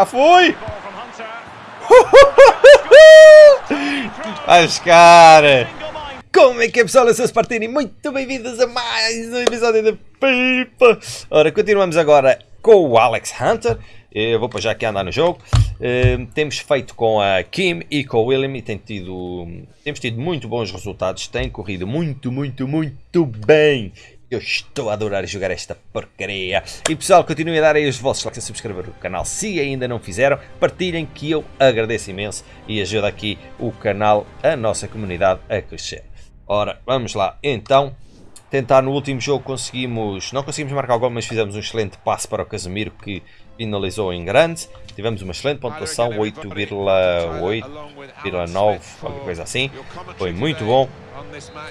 Já fui! Vai buscar! Como é que é pessoal? Eu sou Spartini, muito bem-vindos a mais um episódio da Pipa! Ora, continuamos agora com o Alex Hunter. Eu vou para já aqui andar no jogo. Uh, temos feito com a Kim e com o William e tem tido, temos tido muito bons resultados. Tem corrido muito, muito, muito bem. Eu estou a adorar jogar esta porcaria. E pessoal, continuem a dar aí os vossos likes a subscrever o canal se ainda não fizeram. Partilhem que eu agradeço imenso e ajuda aqui o canal, a nossa comunidade a crescer. Ora, vamos lá. Então, tentar no último jogo conseguimos, não conseguimos marcar o gol, mas fizemos um excelente passe para o Casemiro que finalizou em grande. Tivemos uma excelente pontuação, 8,8,9, qualquer coisa assim. Foi muito bom.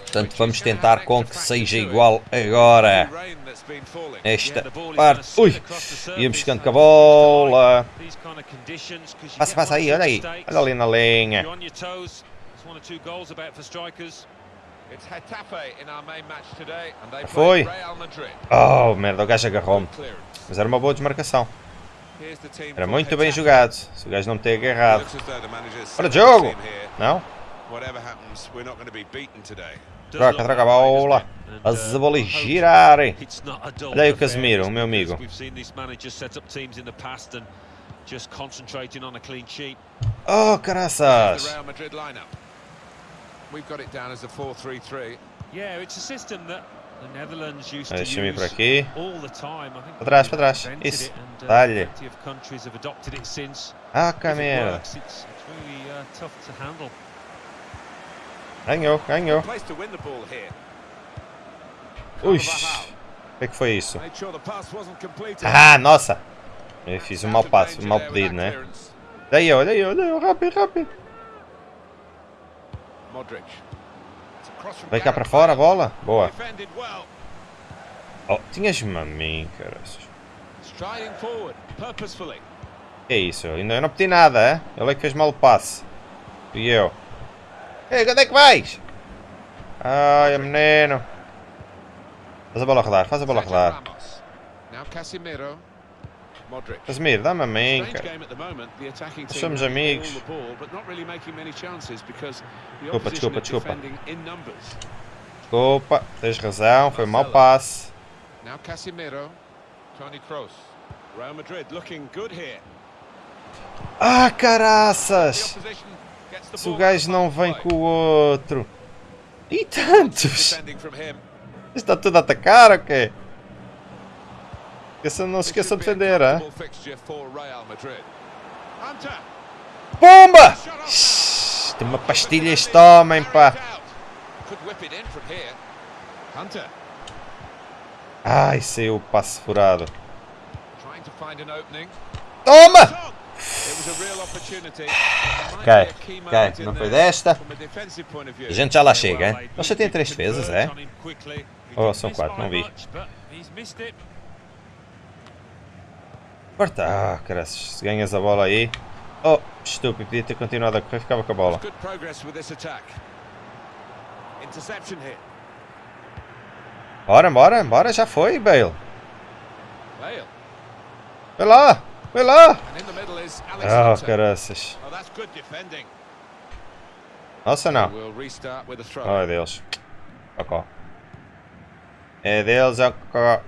Portanto, vamos tentar com que seja igual agora. Esta parte. Ui! Íamos chegando com a bola. Passa, passa aí, olha aí. Olha ali na linha. Foi. Oh, merda, o gajo agarrou-me. Mas era uma boa desmarcação. Era muito bem jogado. Se o gajo não me ter agarrado. Para jogo! Não? Troca, troca a bola. As bolas girarem. Olha aí o Casemiro, o meu amigo. Oh, caraças! We've got it down as a 4-3-3. Yeah, it's a system that Deixa-me ir por aqui. Para trás, para trás. Isso. Uh, Dá-lhe. Ah, que merda. Ganhou, ganhou. Ui. O que, é que foi isso? Ah, nossa. Eu fiz um mau passo, um mau pedido, né? Daí, olha aí, olha aí, rápido, rápido. Vai cá para fora a bola. Boa. Oh, tinhas-me a mim, caras. Que é isso? Ainda eu não pedi nada, é? Ele é que fez mal o passe. E eu. Ei, onde é que vais? Ai, menino. Faz a bola rodar, faz a bola rodar. Casemiro, dá-me a cara. Somos amigos. Desculpa, desculpa, desculpa. Desculpa, tens razão, foi um mau passe. Ah, caraças! Se o gajo não vem com o outro. E tantos! Está tudo a atacar ou quê? Esqueça, não se esqueça de defender, hein? Pumba! Tem uma pastilha este homem, pá. Ai, saiu o passe furado. Toma! Ok, ok, não foi desta. A gente já lá chega, hein? Você tem três defesas, é? Oh, são quatro, não vi. Corta! Ah, caras, se ganhas a bola aí. Oh, estúpido, podia ter continuado a correr, ficava com a bola. Bora, bora, bora, já foi, Bale. Vai lá, vai lá. Oh, caraças. Nossa, não. Oh, é deles. Ok. É deles, ok.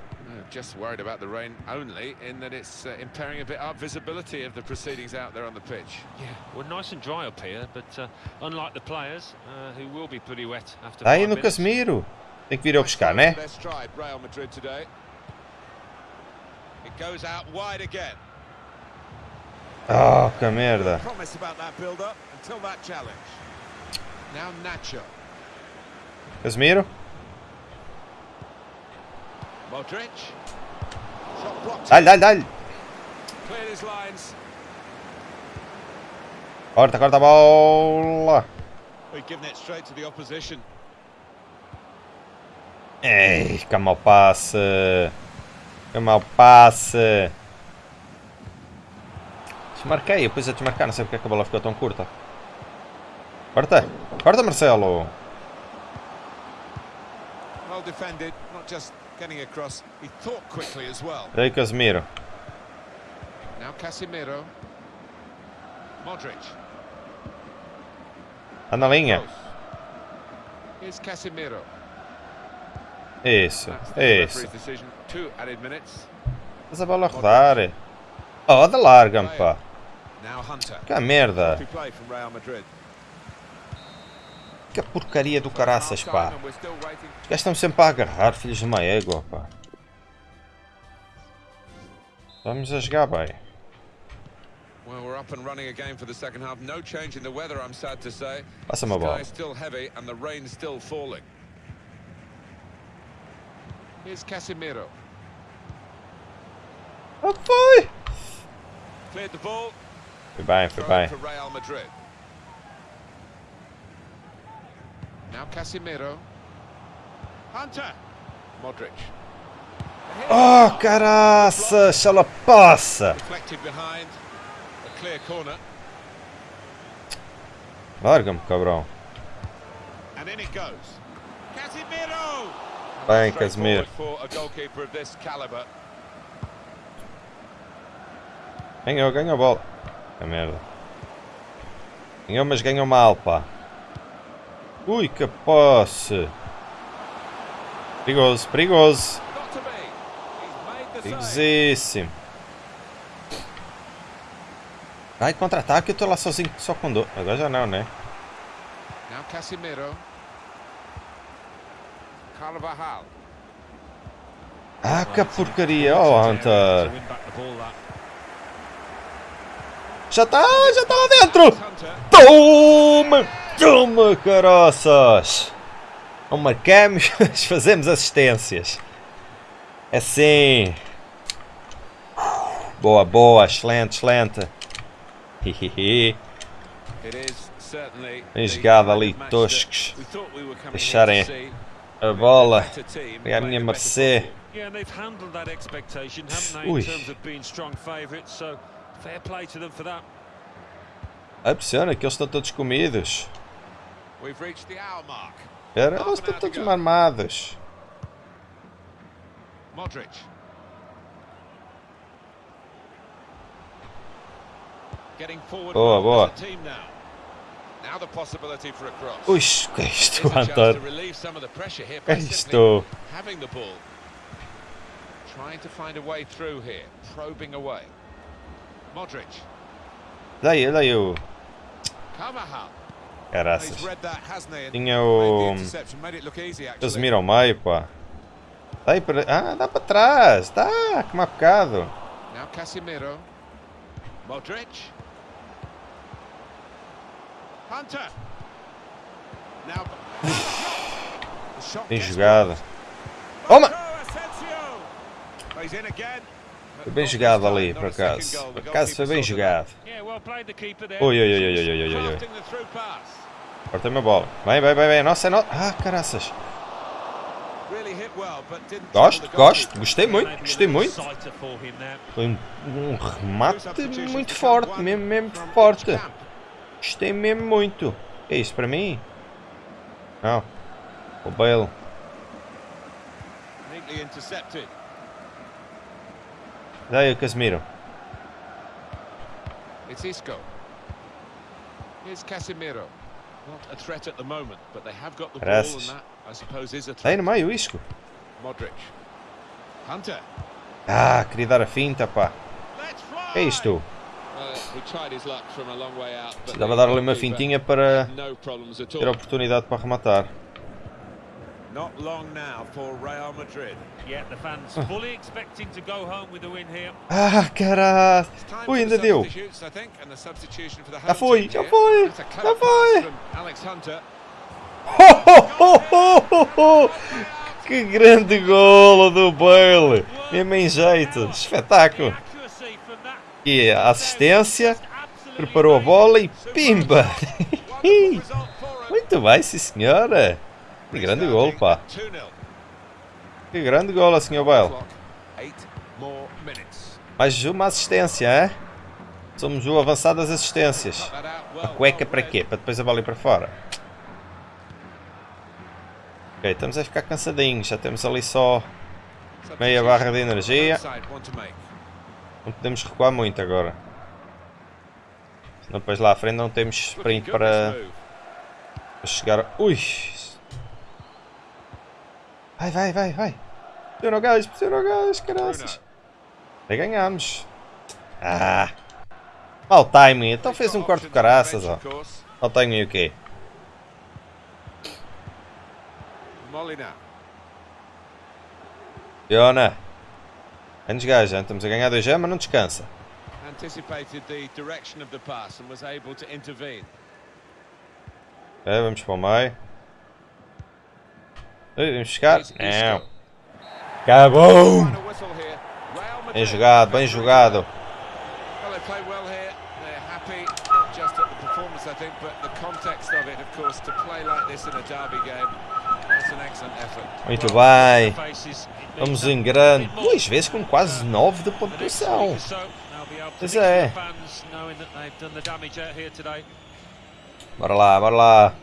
Just worried about the rain only in that it's uh, impairing a bit our visibility of the proceedings out there on the pitch. Yeah, we're nice and dry up here, but uh, unlike the players, uh, who will be pretty wet after Aí no Casemiro. Tem que vir eu buscar, né? Real Madrid today. It goes out wide again. Oh, que merda. Promise about that build up until that challenge. Now Nacho. Casemiro. Dale, dale, dale. Corta, corta a bola. Ei, que mal passe. Que mal passe. Desmarquei, depois a desmarcar, não sei porque é a bola ficou tão curta. Corta, corta Marcelo. Well defended, not just getting across. He thought quickly as well. Aí Casemiro. Now Casemiro. Modric. Tá na linha. Here's Casemiro. Isso, isso. Faz a bola rodar. Oh, da larga-me, pá. Que merda. Free play from Real Madrid. Que porcaria do caraças, pá. Os gajos estão sempre a agarrar, filhos de uma égua, pá. Vamos a jogar bem. Well, we're up and running again for the second half. No change in the weather, I'm sad to say. Passa-me a bola. Still heavy and the rain still falling. Here's Casemiro. Ah, foi! Cleared the ball. Foi bem, foi bem. it for Real Madrid. Now Casemiro. Hunter. Modric. Oh, caraças, ela passa! Deflected behind. A clear corner. Larga-me, cabrão. And in it goes. Casemiro! Bem, Casemiro. Straightforward For a goalkeeper of this caliber. Ganhou, ganhou a bola. Que merda. Ganhou, mas ganhou mal, pá. Ui, que posse. Perigoso, perigoso. Perigosíssimo. Vai, contra-ataque, eu tô lá sozinho, só com dor. Agora já não, né? Now Casemiro. Carvajal. Ah, que porcaria. Oh, Hunter. Já tá, já tá lá dentro. Toma! Toma, caroças! Não marcamos, mas fazemos assistências. É assim. Boa, boa, excelente, excelente. Hihihi. Bem jogado ali, toscos. Deixarem a bola. É a minha mercê. Ui. in terms of being strong favourites, so fair play to them for that. A pressiona que eles estão todos comidos. We've reached the hour mark. Espera, eles estão todos marmados. Modric. Getting forward Boa, well boa. as a team now. Now the possibility for a cross. Ui, que é isto, Here's a chance to Antônio? relieve some of the pressure here Que by é simply isto? having the ball. Trying to find a way through here, probing away. Modric. Daí, daí o. Carvajal. Caraças. Tinha o. Casemiro ao meio, pá. Daí para. Ah, dá para trás. Dá, que má bocado. Now Casemiro. Modric. Hunter. Now. Bem jogada. Toma! Foi bem jogado ali, por acaso. Por acaso foi bem jogado. Oi, oi, oi, oi, oi, oi, oi, oi. Crafting the through pass. Corta-me a bola. Vai, vai, vai, vai. Nossa, é nossa. Ah, caraças. Gosto, gosto. Gostei muito, gostei muito. Foi um, um remate muito forte, mesmo, mesmo forte. Gostei mesmo muito. É isso para mim? Não. O Bale. Daí o Casemiro. It's Isco. Here's Casemiro. Graças. that, I suppose, is a Daí threat. no meio, isco. Ah, queria dar a finta, pá. É isto. He tried his luck from a long way out, but Dava the dar ali uma fintinha para ter a oportunidade para rematar. Not long now for Real Madrid. Yeah, the fans fully expecting to go home with a win here. Ah, caralho. Ui, ainda deu. Já foi, já foi, já foi. Alex Hunter. Que grande golo do Bale! Mesmo em jeito, espetáculo! E a assistência, preparou a bola e pimba! Muito bem, sim senhora! Que grande golo, pá! 2-0. Que grande golo, senhor Bale! More minutes. Mais uma assistência, é? Somos o avançado das assistências. A cueca para quê? Para depois a bola ir para fora. Ok, estamos a ficar cansadinhos. Já temos ali só meia barra de energia. Não podemos recuar muito agora. Depois lá à frente não temos sprint para chegar. Ui! Vai, vai, vai, vai! Pressiona o gás, pressiona o gás, caraças! Aí ganhamos! Ah! Mal timing, então fez um corte de caraças, ó. Mal timing o quê? Fiona! Antes gaja, estamos a ganhar 2 mas não descansa. Anticipated the direction of the pass and was able to intervene. Vamos para o meio. Vamos he's Não. Acabou! Bem jogado, bem jogado. Muito bem. Vamos em grande. Duas vezes com quase 9 de pontuação. Pois é. Bora lá, bora lá.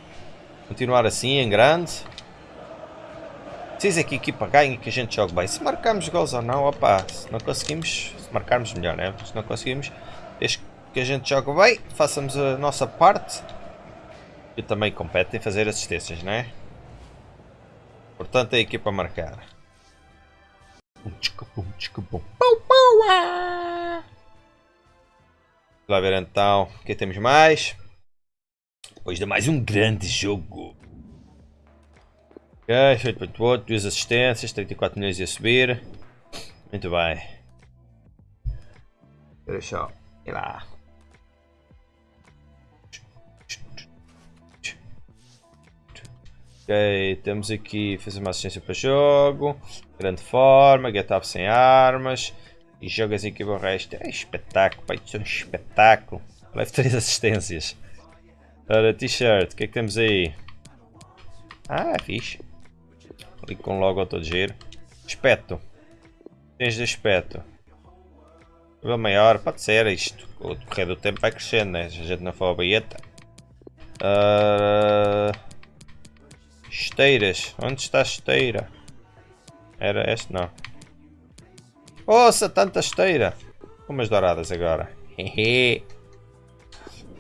Continuar assim, em grande. Precisa que a equipa ganhe e que a gente jogue bem. Se marcarmos gols ou não, opá, se não conseguimos, se marcarmos melhor, né? Se não conseguimos, desde que a gente jogue bem, façamos a nossa parte. E também compete em fazer assistências, né? Portanto, a equipa a marcar. Ah. Vamos lá ver então o que temos mais. Depois de mais um grande jogo. Ok, feito muito bom, duas assistências, 34 milhões a subir. Muito bem. Espera só. E lá. Ok, temos aqui fazer uma assistência para jogo. Grande forma, get up sem armas. E jogas aqui o resto. É espetáculo, pai, isso é um espetáculo. Leve 3 assistências. Ora, t-shirt, o que é que temos aí? Ah, fixe. Ali com logo todo giro. Espeto. Tens de espeto. Nível maior, pode ser isto. O decorrer do tempo vai crescendo, né? Se a gente não for a baeta. Ah, esteiras. Onde está a esteira? Era este? Não. Ouça, tanta esteira. Umas douradas agora. Hehe.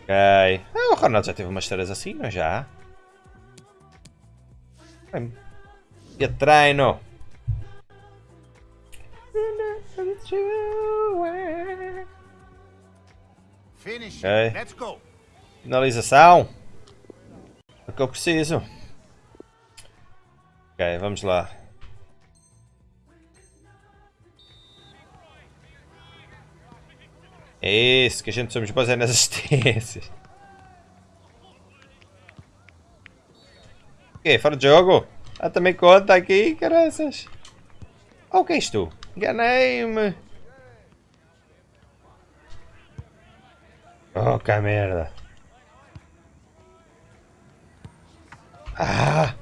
Ok. Ah, o Ronaldo já teve umas esteiras assim, não já? Bem, E a treino. Okay. Finalização. É o que eu preciso. Ok, vamos lá. É isso, que a gente somos bons é nas assistências. Ok, fora de jogo. Ah, também conta aqui, caraças. Oh, o que é isto? Enganei-me. Oh, que merda. Ah!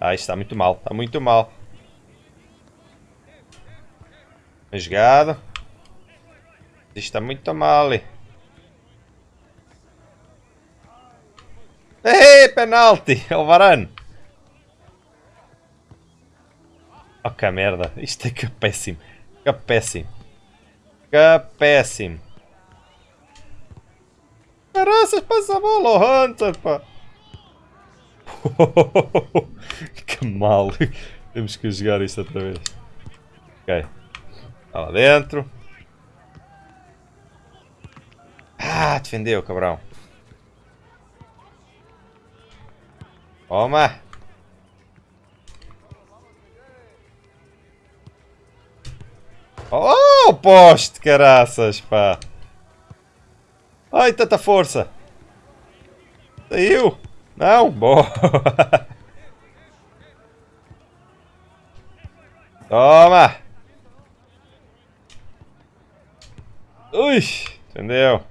Ah, isto está muito mal, está muito mal. Bem jogado. Isto está muito mal. Ei, penalti! É que merda. Isto é que é péssimo. Que péssimo. Que péssimo. Caraças, passa a bola, Hunter, pá. que mal. Temos que jogar isto outra vez. Ok. Está lá dentro. Ah, defendeu, cabrão. Toma. Oh, poste, caraças, pá. Ai, tanta força. Saiu. Não, boa. Toma. Ui, entendeu?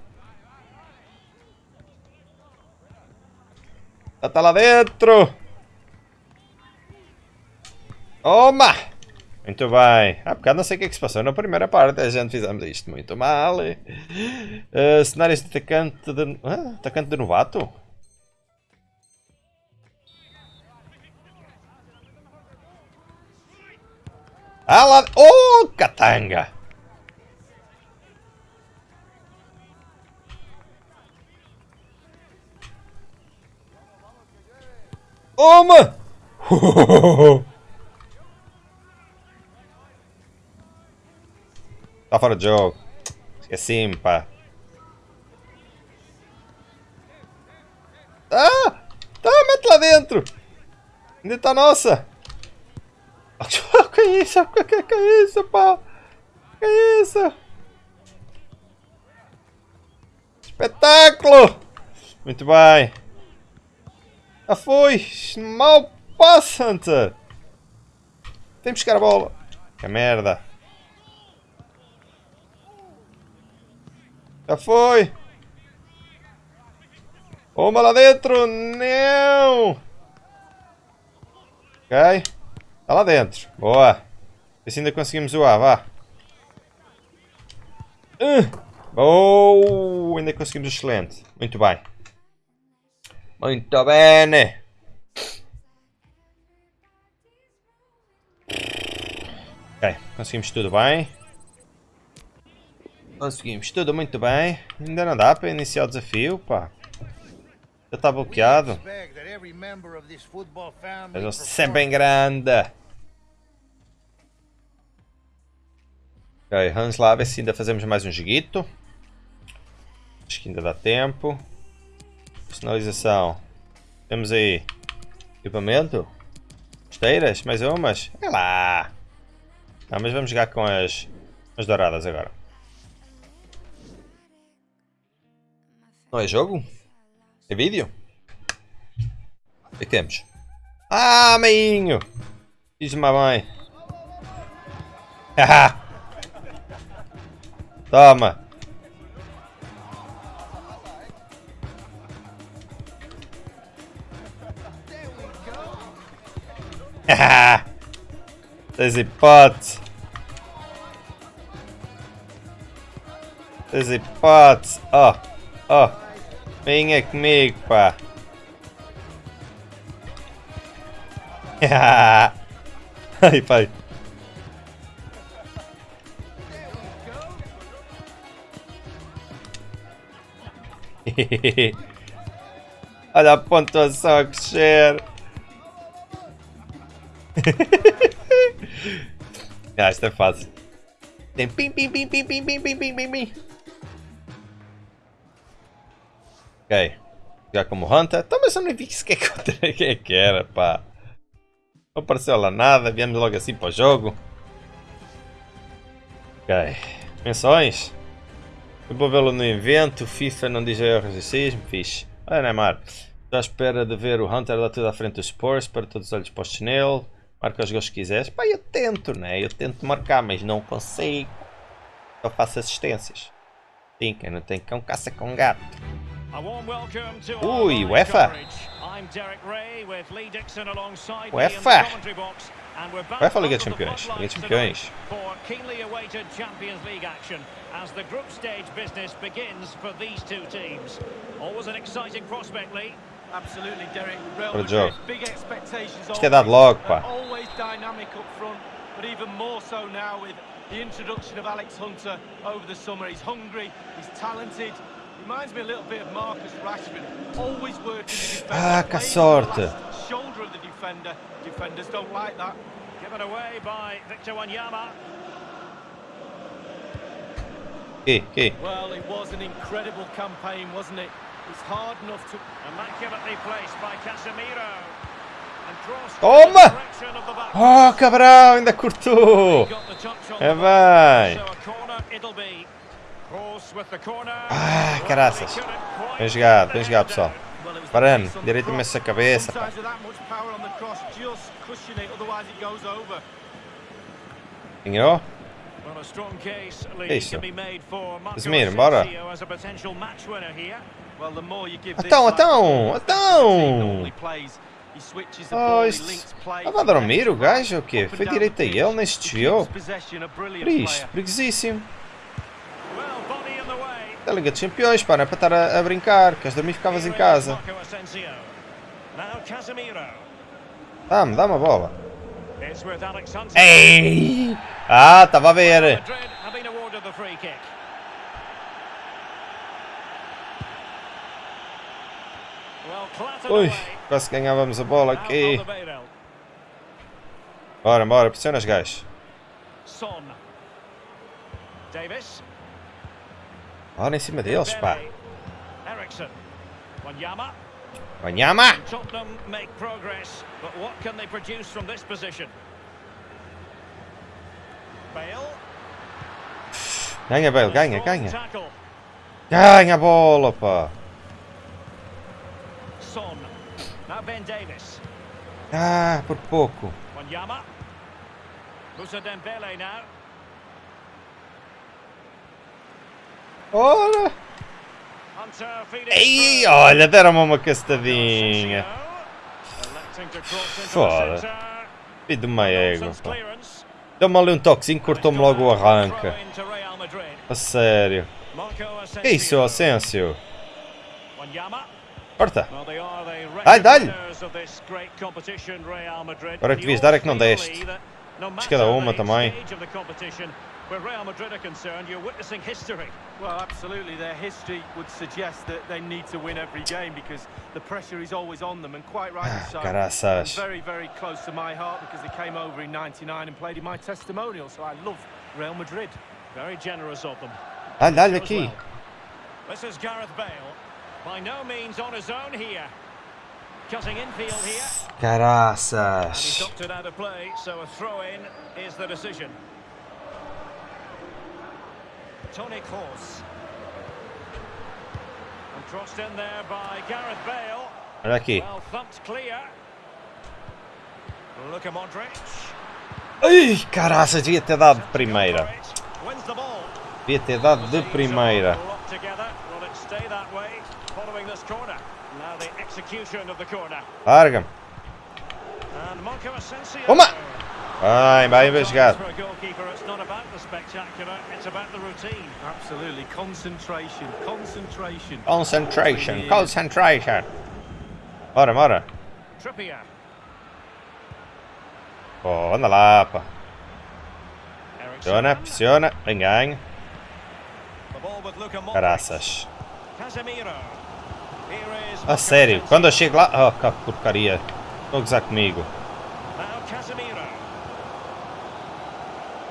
Já tá lá dentro. Toma. Muito bem. Há bocado não sei o que é que se passou na primeira parte. A gente fizemos isto muito mal. Uh, cenários de atacante de... Ah, atacante de novato? Ah lá... Oh, Catanga! Oma! Oh, Tá fora de jogo. Esqueci-me, pá. Ah! Tá, mete lá dentro! Ainda tá nossa! Que isso? Que, que, que isso, pá? Que isso? Espetáculo! Muito bem. Já foi! Mal passa, Hunter! Vem buscar a bola. Que merda. Já foi! Uma lá dentro! Não! Ok. Está lá dentro. Boa. Vê se ainda conseguimos zoar, vá. Uh. Oh, ainda conseguimos excelente. Muito bem. Muito bem. Ok, conseguimos tudo bem. Conseguimos tudo muito bem. Ainda não dá para iniciar o desafio, pá. Já está bloqueado. Mas eu sempre em grande. Ok, vamos lá ver se ainda fazemos mais um joguito. Acho que ainda dá tempo. Personalização. Temos aí equipamento. Esteiras, mais umas. É lá. Não, mas vamos jogar com as, as douradas agora. Não é jogo? É vídeo? O que temos? Ah, meinho! Diz-me a mãe. Haha! Toma! Haha! Tens hipótese! Tens hipótese! Oh! Oh! Venha comigo, pá! Ai, pai! Olha a pontuação a crescer. ah, isto é fácil. Tem pim pim pim pim pim pim pim pim pim Ok. Já como Hunter. Então, mas eu não vi sequer contra quem é que era, pá. Não apareceu lá nada. Viemos logo assim para o jogo. Ok. Menções. Eu vou vê-lo no evento. FIFA não diz erros e sismo. Fixe. Olha, Neymar. Já à espera de ver o Hunter lá tudo à frente dos Spurs. Para todos os olhos postos nele. Marca os gols que quiseres. Pá, eu tento, né? Eu tento marcar, mas não consigo. Só faço assistências. Sim, quem não tem cão caça com gato. Ui, UEFA. I'm Derek Ray with Lee Dixon alongside UEFA. UEFA Liga dos Campeões. Liga dos Campeões. as the group stage business begins for these two teams. Always an exciting prospect, Lee. Absolutely, Derek. Real Para o Madrid, jogo. big expectations. Isto é dado logo, pá. Always dynamic up front, but even more so now with the introduction of Alex Hunter over the summer. He's hungry, he's talented. Reminds me a little bit of Marcus Rashford. Always working the defender. Ah, que sorte. on the Shoulder of the defender. Defenders don't like that. Given away by Victor Wanyama. Aqui, aqui. Well, it was an incredible campaign, wasn't it? It's hard enough to Immaculately placed by Casemiro. And draws Toma! the direction of the. Oh, Cabral, ainda cortou. Got the touch on É the Ah, caraças. Bem jogado, bem jogado, pessoal. Parando, direito imenso a cabeça. Pá. Ganhou? Isso. Esmir, bora. Então, então, então. Oh, isso... Tava a dormir o gajo o quê? Foi direito a ele, nem estiou. Triste, preguiçíssimo. Da Liga dos Campeões, pá, não é para estar a, a brincar. Queres dormir, ficavas em casa. Dá-me, dá-me a bola. Ei! Ah, estava a ver. Ui. Quase ganhávamos a bola aqui. Bora, bora, pressiona os gajos. Davis. Bora em cima deles, pá. Wanyama. Tottenham make progress, but what can they produce from this position? Bale. Ganha, Bale, ganha, ganha. Ganha a bola, pá. Son. Now Ben Davis. Ah, por pouco. Wanyama. Musa Dembele now. Feeding Ei, olha, deram-me uma castadinha. Foda. de Nonsense pá. clearance. Deu-me ali um toquezinho, cortou-me logo o Madrid. A sério. Que isso, Asensio. Corta. Dá-lhe. Madrid. Agora que devias dar é que não deste. Que cada matter uma também. Stage of the competition, Where Real Madrid are concerned, you're witnessing history. Well, absolutely. Their history would suggest that they need to win every game because the pressure is always on them, and quite rightly Ah, so. caraças. Very, very close to my heart because they came over in '99 and played in my testimonial. So I love Real Madrid. Very generous of them. Dá-lhe, dá-lhe aqui. well. This is Gareth Bale. By no means on his own here. Cutting infield here. And he's Caraças. knocked it out of play, so a throw-in is the decision. Tony Kroos. And crossed in there by Gareth Bale. Olha aqui. Well thumped clear. Luka Modric. Ai, caraças, devia ter dado de primeira. Devia ter dado de primeira. Larga-me. Toma! Bem, bem investigado. For a goalkeeper, it's not about the spectacular, it's about the routine. Absolutely. Concentration. Concentration. Bora, bora. Trippier. Oh, anda lá, pá. Pressiona, pressiona. Here is A sério, quando eu chego lá... Oh, que porcaria. Estão a gozar comigo. Now Casemiro.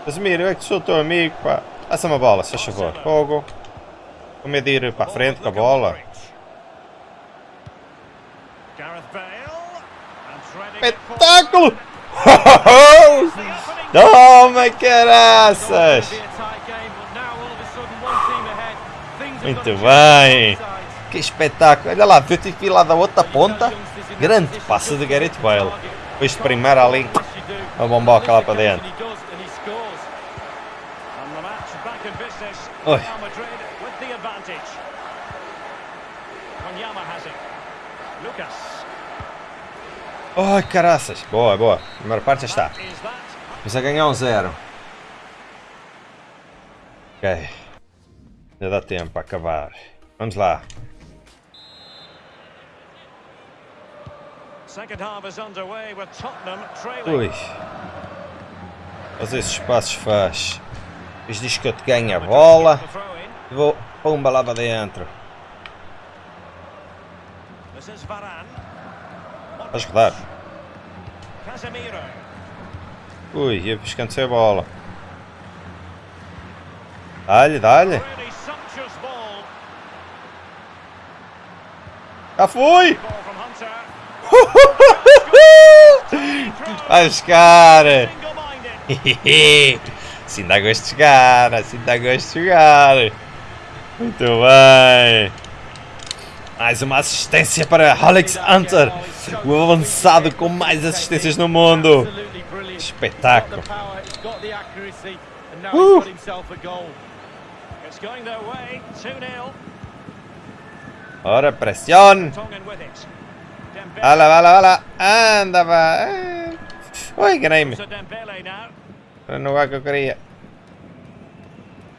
Casemiro, eu é que sou teu amigo, pá. Passa-me a bola, se faz favor. Fogo. Com medo de ir para a frente com a bola. Espetáculo! Toma, caraças! Muito bem. Que espetáculo! Olha lá, viu-te aqui lá da outra ponta? Grande passe de Gareth Bale. Depois de primeira ali, a bomboca lá para dentro. And he does, and he scores. And the match back in business. Oi. Real Madrid with the advantage. Wanyama has Lucas. Ai, caraças! Boa, boa. Primeira parte já está. That is that. Vamos a ganhar um zero. Ok. Já dá tempo para acabar. Vamos lá. Ui. Fazer esses espaços faz. Depois diz que eu te ganho a bola. E Vou pumba lá para dentro. Vais rodar. Ui, eu descansei a bola. Dá-lhe, dá-lhe. Já Hunter. Vai buscar! Assim dá gosto de jogar, assim dá gosto de jogar. Muito bem. Mais uma assistência para Alex Hunter, o avançado com mais assistências no mundo. Espetáculo. Way. 2-0. Ora, vai lá, vai lá. Anda, vai. Ui, enganei-me. Era no lugar que eu queria.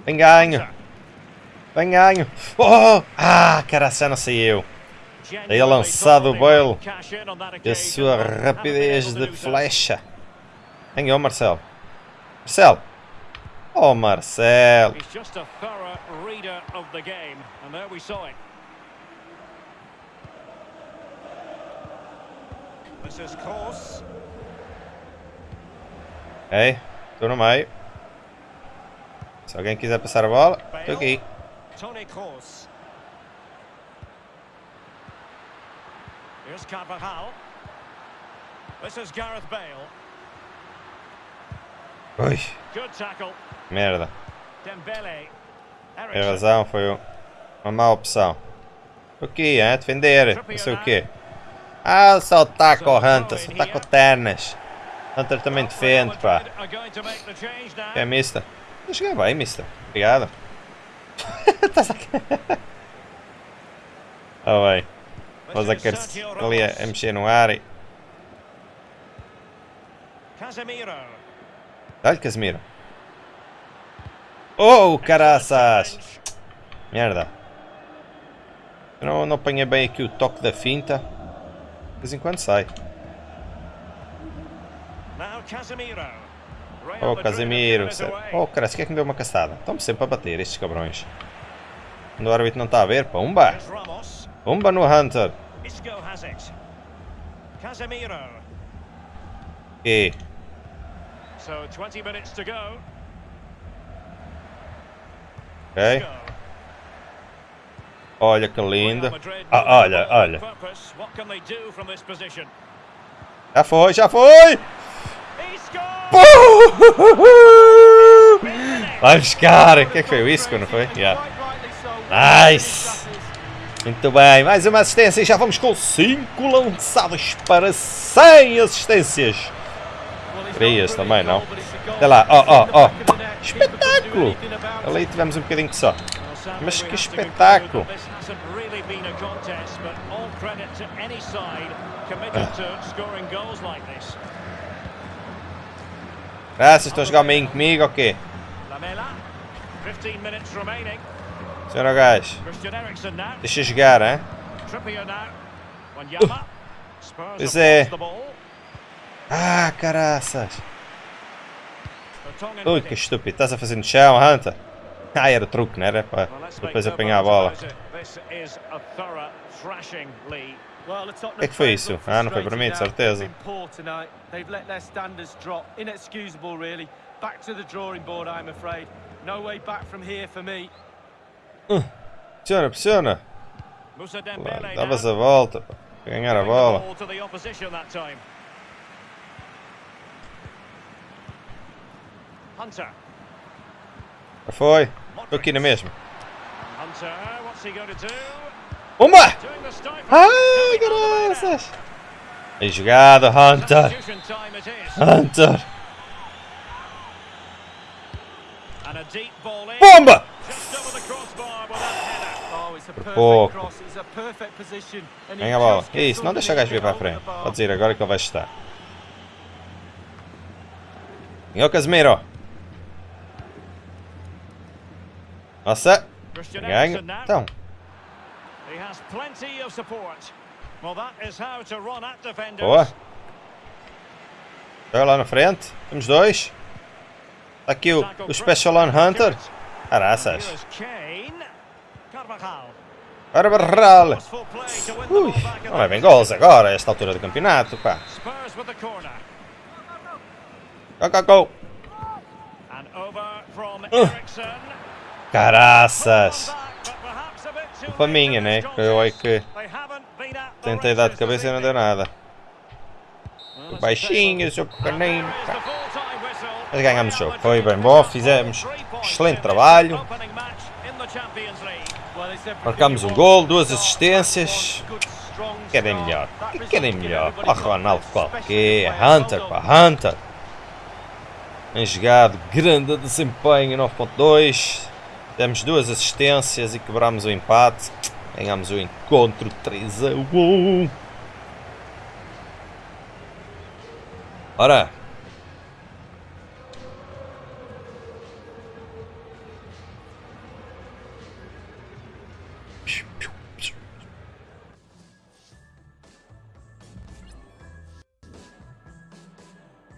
Vem ganho. Vem ganho. Oh! Ah, caraca, não saiu. Daí lançado o Bale. E a sua rapidez de flecha. Ganhou, Marcelo. Marcelo. Oh, Marcelo. He's just a thorough reader of the game, and there we saw it. This is Kroos. Ok, tô no meio. Se alguém quiser passar a bola, tô aqui. Tony Kroos. Here's Carvajal. This is Gareth Bale. Ui, Good tackle. merda. Dembele. Tem razão, foi um- uma má opção. O que é? Defender, não sei o quê. Ah, só taco o Hunter, só taco ternas. Hunter também defende, pá. É mister. Eu cheguei bem, mister. Obrigado. Estás aqui. Oh, bem. Vamos a querer ali a, a mexer no ar e... Casemiro. Dá-lhe, Casemiro. Oh, caraças! Merda. Eu não, não apanhei bem aqui o toque da finta. De vez em quando sai. Oh, Casemiro. sério. Oh, caralho, quem é que me deu uma caçada? Estão-me sempre a bater estes cabrões. Quando o árbitro não está a ver, pumba! Pumba no Hunter. E So 20 minutes to go. ok. Olha que. Madrid Ah, olha, olha. Já foi, já foi! Vai buscar! O que é que foi? O Isco, não foi? Yeah. Nice! Muito bem, mais uma assistência e já vamos com 5 lançados para 100 assistências. Querias também, não? Olha lá, ó, ó, ó. Espetáculo! Ali tivemos um bocadinho só. Mas que espetáculo! This hasn't really been a contest, but all credit to any side committed to scoring goals like this. Graças, estão a jogar meio comigo ou quê? Lamela, 15 minutes remaining. Senhor gajo, deixa jogar, hein? Spurs Pois é. Ah, caraças! Ui, que estúpido, estás a fazer no chão, Hunter? Ah, era truque, não era? Para depois apanhar a bola. O que é que foi isso? Ah, não foi para mim, de certeza. Me. Pressiona, pressiona! Musa Lá, Dembele Davas now. a volta para ganhar a bola. foi. Estou aqui na mesma. Uma! Ai, graças! Bem jogado, Hunter! Hunter! Bomba! Perfect pouco. Ganha a bola. Isso, não deixa o gajo vir para a frente. Pode ir agora que ele vai chutar. Ganhou Casemiro. Nossa! Now. Então, He has plenty of support. Well, that is how to run at defenders. boa. Joga lá na frente. Temos dois. Está aqui o, o Special on Hunter. Caraças. Carvajal. Ui, não the levem gols agora, a esta altura do campeonato, pá. Go, go, go. Uh. Caraças. Culpa minha, in né? eu é que tentei dar de cabeça e não deu nada. Baixinho, seu pequenino. Mas ganhamos o jogo. Foi bem bom, fizemos excelente trabalho. Marcamos um gol, duas assistências. Querem melhor. Querem melhor? Ó Ronaldo qualquer. Hunter, pá. Hunter. Bem jogado, grande desempenho, 9.2. Demos duas assistências e quebramos o empate. Ganhamos o encontro 3 a 1. Ora.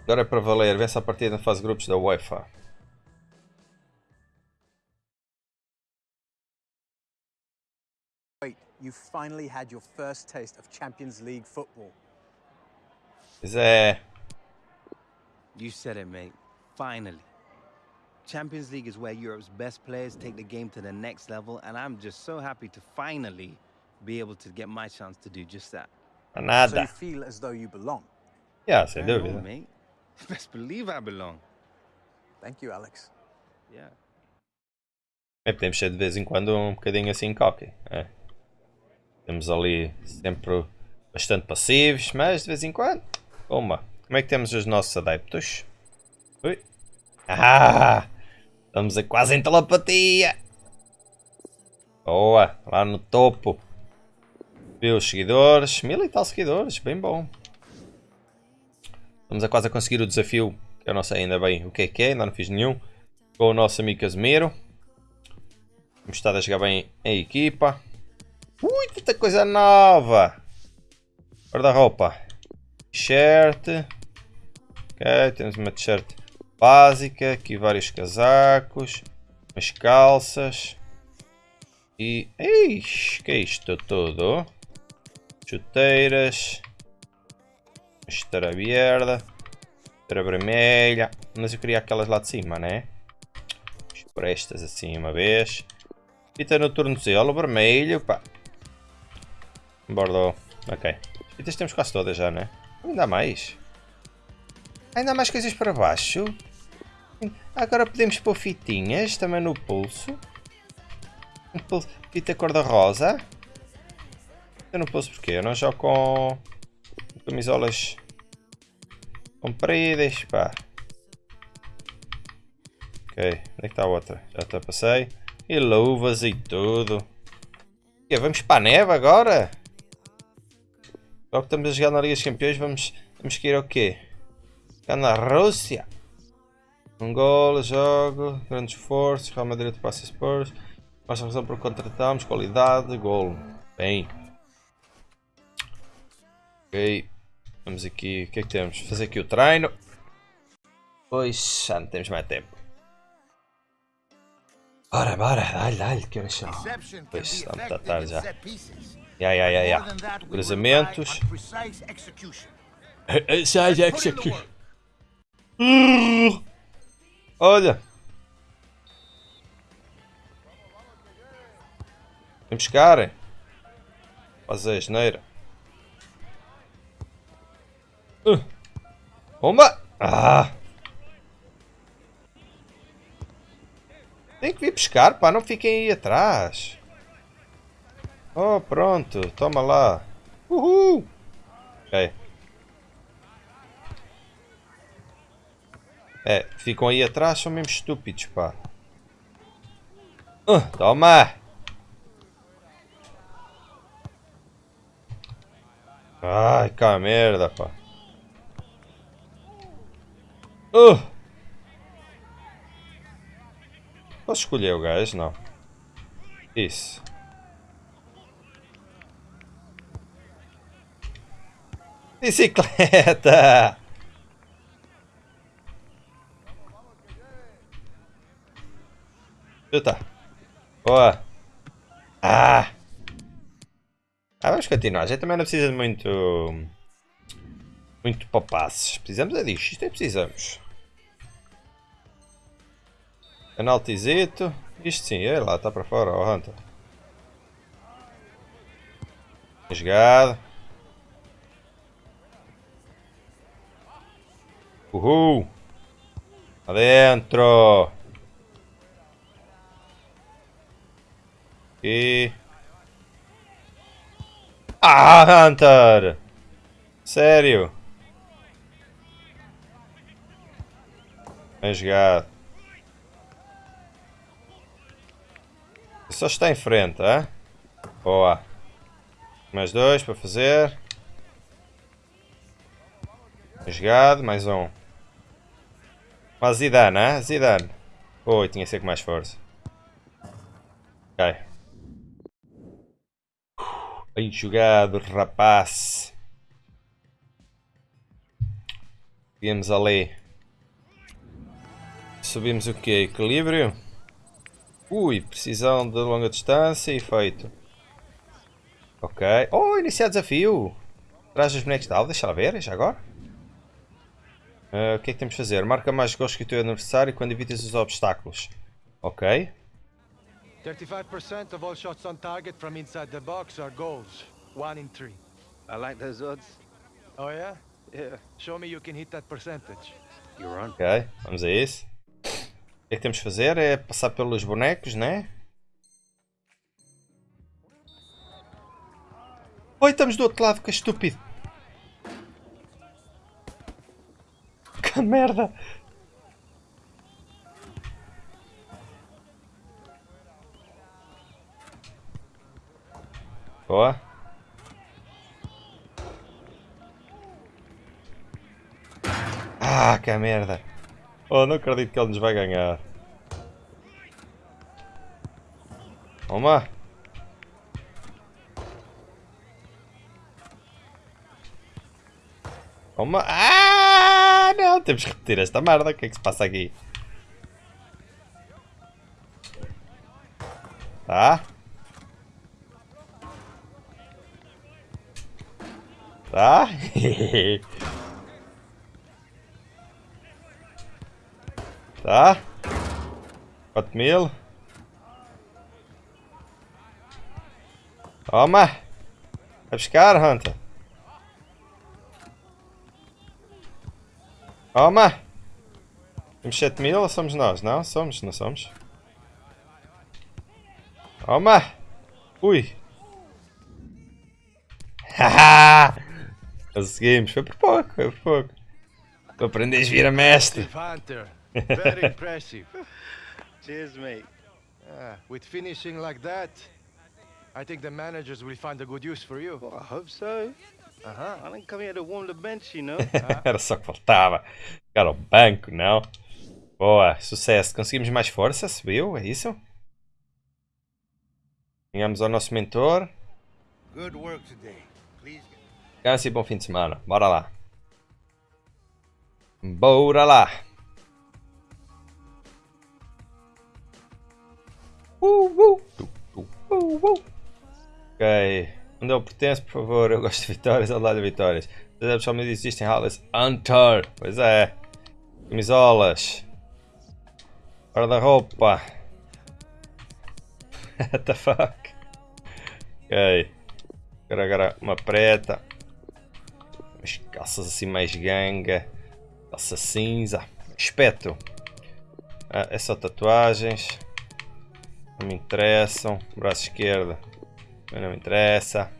Agora é para valer, vence a partida na fase grupos da UEFA. You finally had your first taste of Champions League football. Pois é. You said it, mate. Finally. Champions League is where Europe's best players take the game to the next level, and I'm just so happy to finally be able to get my chance to do just that. A So you feel as though you belong. Yeah, sem I know, dúvida. mate. Best believe I belong. Thank you, Alex. Yeah. É, podemos ser de vez em quando um bocadinho assim cocky. É. Temos ali sempre bastante passivos, mas de vez em quando. Uma. Como é que temos os nossos adeptos? Ui. Ah! Estamos a quase em telepatia! Boa! Lá no topo. Viu os seguidores? Mil e tal seguidores, bem bom. Estamos a quase a conseguir o desafio, que eu não sei ainda bem o que é que é, ainda não fiz nenhum. Com o nosso amigo Casemiro. Temos estado a jogar bem em equipa. Ui, tanta coisa nova! Guarda-roupa. T-shirt. Ok, temos uma t-shirt básica. Aqui vários casacos. Umas calças. E... Ixi, que é isto tudo? Chuteiras. Esteira verde. Esteira vermelha. Mas eu queria aquelas lá de cima, né? Por estas assim uma vez. Fita no tornozelo vermelho, pá. Bordeaux. Ok. As fitas temos quase todas já, né? Ainda há mais. Ainda há mais coisas para baixo. Agora podemos pôr fitinhas também no pulso. Fita cor-de-rosa. Eu não pulso porque eu não jogo com camisolas compridas, pá. Ok, onde é que está a outra? Já te passei. E luvas e tudo. E vamos para a neve agora? Logo que estamos a jogar na Liga dos Campeões, vamos, vamos que ir ao quê? Jogar na Rússia. Angola, jogo, grande esforço, Real Madrid passa Spurs. Nossa razão por contratarmos, qualidade, gol. Bem. Ok. Vamos aqui, o que é que temos? Fazer aqui o treino. Pois, já não temos mais tempo. Bora, bora, dá-lhe, dá-lhe, que horas são? Pois, effective tratar in já. Ya. than that, we Cruzamentos. precise execution. Olha. Vem buscar. hein? Fazer a geneira. Uh. Bomba! Ah! Tem que vir pescar, pá, não fiquem aí atrás. Oh, pronto, toma lá. Uhul! Ok. É, ficam aí atrás, são mesmo estúpidos, pá. Uh, toma! Ai, cá merda, pá. Uh! Posso escolher o gajo? Não. Isso. Bicicleta! Chuta. Boa. Ah! Ah, vamos continuar. Já também não precisa de muito... Muito papasses. Precisamos é disto. Isto é precisamos. Penaltizito. Isto sim. É lá. Está para fora. Ó, Hunter. Jogado. Uhul. Adentro. E... Ah, Hunter! Sério? Bem jogado. Só está em frente, é? Boa. Mais dois para fazer. Bem jogado, mais um. Mas Zidane, é? Zidane. Oi, tinha que ser com mais força. Ok. Bem jogado, rapaz. Viemos ali. Subimos o que? Equilíbrio? Ui, precisão de longa distância e feito. Ok. Oh, iniciar desafio. Traz os bonecos de alvo, deixa lá ver, já agora. Ah, o que é que temos de fazer? Marca mais gols que o teu adversário quando evitas os obstáculos. Ok. 35% of all shots on target from inside the box are goals. One in three. I like those odds. Oh yeah? Yeah, Show me you can hit that percentage. you're on. Ok, vamos a isso. O que é que temos de fazer? É passar pelos bonecos, né? Oi, estamos do outro lado, que estúpido. Que merda. Boa. Ah, que merda. Oh, não acredito que ele nos vai ganhar. Toma. Toma. Ah, não. Temos que repetir esta merda. O que é que se passa aqui? Tá? Tá? Tá? 4 mil. Toma! Vai buscar, Hunter. Toma! Temos 7 mil ou somos nós? Não, somos, não somos. Toma! Ui! Haha! Conseguimos, foi por pouco, foi por pouco. Tu aprendes a vir a mestre. Hunter. Very impressive. Cheers, mate. Yeah, with finishing like that, I think the managers will find a good use for you. Well, I hope so. Uh-huh. I didn't come here to warm the bench, you know. Era só que faltava. Ficar ao banco, não? Boa, sucesso. Conseguimos mais força, subiu, é isso? Ganhamos ao nosso mentor. Good work today. Please. Descanse e bom fim de semana. Bora lá. Bora lá. Uh, uh, tu, uh, uh. Ok. Onde eu pertenço, por favor? Eu gosto de vitórias, ao lado de vitórias. Os somente existem Halles Hunter. Pois é. Camisolas. Guarda-roupa. What the fuck? Ok. Agora, agora uma preta. Umas calças assim mais ganga. Calça cinza. Espeto. Ah, é só tatuagens. Não me interessam. Braço esquerdo. Não me interessa.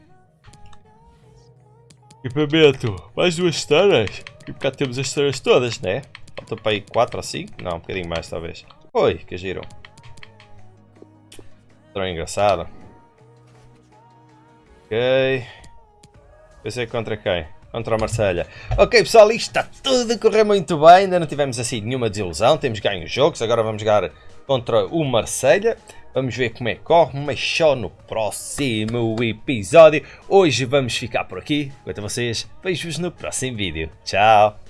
Equipamento. Mais duas esteiras. E cá temos as esteiras todas, né? Falta para aí 4 ou 5? Não, um bocadinho mais talvez. Oi, que giro. Drone engraçado. Ok. Pensei contra quem? Contra a Marselha. Ok pessoal, isto está tudo a correr muito bem. Ainda não tivemos assim nenhuma desilusão. Temos ganho os jogos. Agora vamos jogar contra o Marselha. Vamos ver como é que corre, mas só no próximo episódio. Hoje vamos ficar por aqui. Quanto a vocês, vejo-vos no próximo vídeo. Tchau!